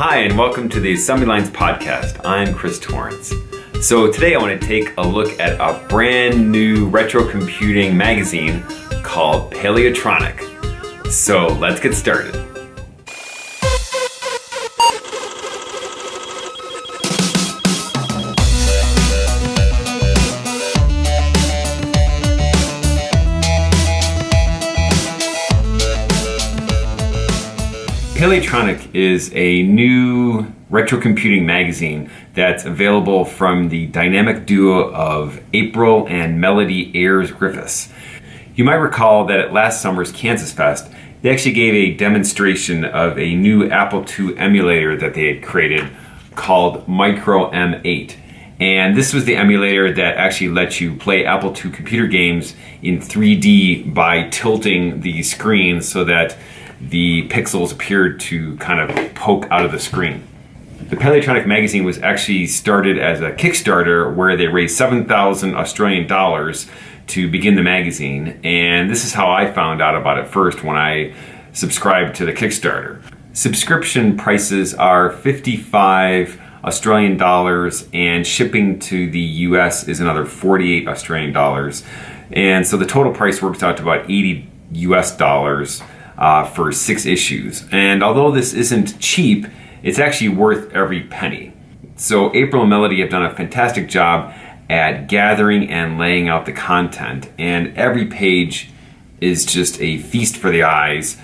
Hi, and welcome to the Assembly Lines podcast. I'm Chris Torrence. So, today I want to take a look at a brand new retro computing magazine called Paleotronic. So, let's get started. Paleotronic is a new retro computing magazine that's available from the dynamic duo of April and Melody Ayres Griffiths. You might recall that at last summer's Kansas Fest, they actually gave a demonstration of a new Apple II emulator that they had created called Micro M8. And this was the emulator that actually lets you play Apple II computer games in 3D by tilting the screen so that the pixels appeared to kind of poke out of the screen. The Paleotronic magazine was actually started as a Kickstarter where they raised 7,000 Australian dollars to begin the magazine, and this is how I found out about it first when I subscribed to the Kickstarter. Subscription prices are 55 Australian dollars, and shipping to the US is another 48 Australian dollars. And so the total price works out to about 80 US dollars uh, for six issues. And although this isn't cheap, it's actually worth every penny. So April and Melody have done a fantastic job at gathering and laying out the content, and every page is just a feast for the eyes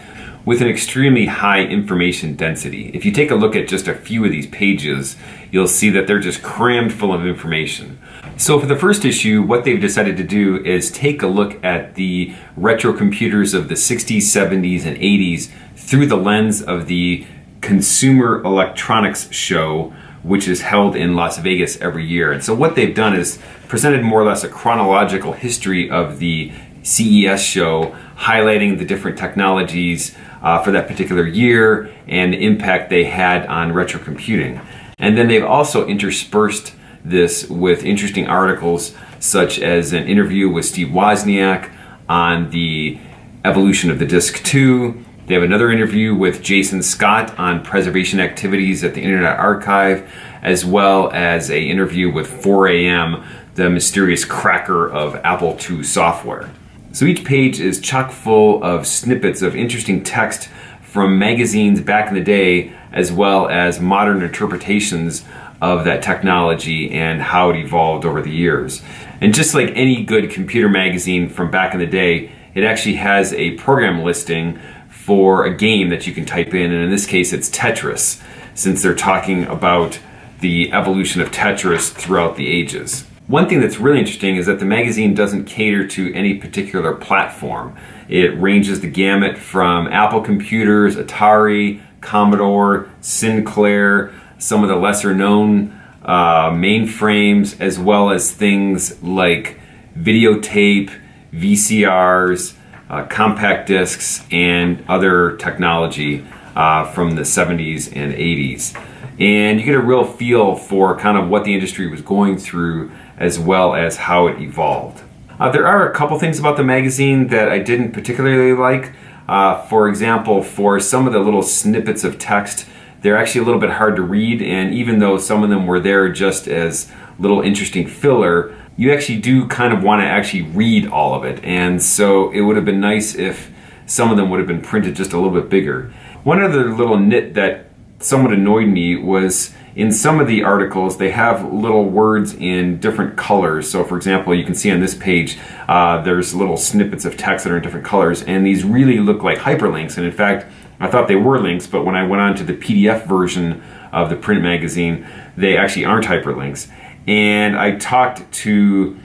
with an extremely high information density. If you take a look at just a few of these pages, you'll see that they're just crammed full of information. So for the first issue, what they've decided to do is take a look at the retro computers of the 60s, 70s, and 80s through the lens of the Consumer Electronics Show, which is held in Las Vegas every year. And so what they've done is presented more or less a chronological history of the CES show, highlighting the different technologies uh, for that particular year and the impact they had on retro computing. And then they've also interspersed this with interesting articles such as an interview with Steve Wozniak on the evolution of the Disk 2. They have another interview with Jason Scott on preservation activities at the Internet Archive, as well as a interview with 4AM, the mysterious cracker of Apple II software. So each page is chock full of snippets of interesting text from magazines back in the day, as well as modern interpretations of that technology and how it evolved over the years. And just like any good computer magazine from back in the day, it actually has a program listing for a game that you can type in, and in this case it's Tetris, since they're talking about the evolution of Tetris throughout the ages. One thing that's really interesting is that the magazine doesn't cater to any particular platform. It ranges the gamut from Apple computers, Atari, Commodore, Sinclair, some of the lesser known uh, mainframes, as well as things like videotape, VCRs, uh, compact discs, and other technology uh, from the 70s and 80s. And you get a real feel for kind of what the industry was going through as well as how it evolved. Uh, there are a couple things about the magazine that I didn't particularly like. Uh, for example, for some of the little snippets of text they're actually a little bit hard to read, and even though some of them were there just as little interesting filler, you actually do kind of want to actually read all of it. And so it would have been nice if some of them would have been printed just a little bit bigger. One other little nit that somewhat annoyed me was in some of the articles they have little words in different colors so for example you can see on this page uh, there's little snippets of text that are in different colors and these really look like hyperlinks and in fact I thought they were links, but when I went on to the PDF version of the print magazine, they actually aren't hyperlinks. And I talked to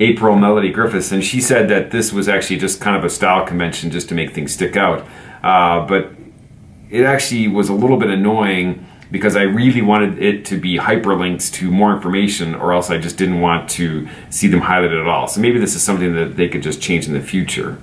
April Melody Griffiths, and she said that this was actually just kind of a style convention just to make things stick out. Uh, but it actually was a little bit annoying because I really wanted it to be hyperlinks to more information, or else I just didn't want to see them highlighted at all. So maybe this is something that they could just change in the future.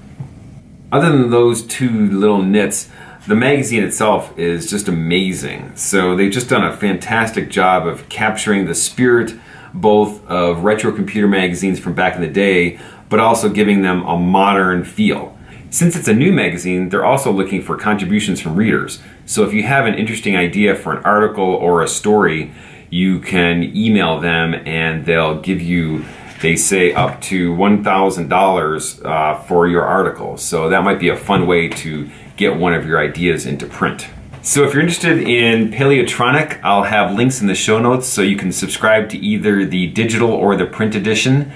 Other than those two little nits, the magazine itself is just amazing. So they've just done a fantastic job of capturing the spirit both of retro computer magazines from back in the day, but also giving them a modern feel. Since it's a new magazine, they're also looking for contributions from readers. So if you have an interesting idea for an article or a story, you can email them and they'll give you they say up to $1,000 uh, for your article. So that might be a fun way to get one of your ideas into print. So if you're interested in Paleotronic, I'll have links in the show notes so you can subscribe to either the digital or the print edition.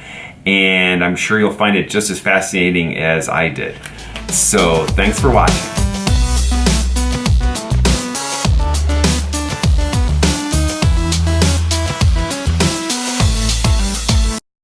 And I'm sure you'll find it just as fascinating as I did. So thanks for watching.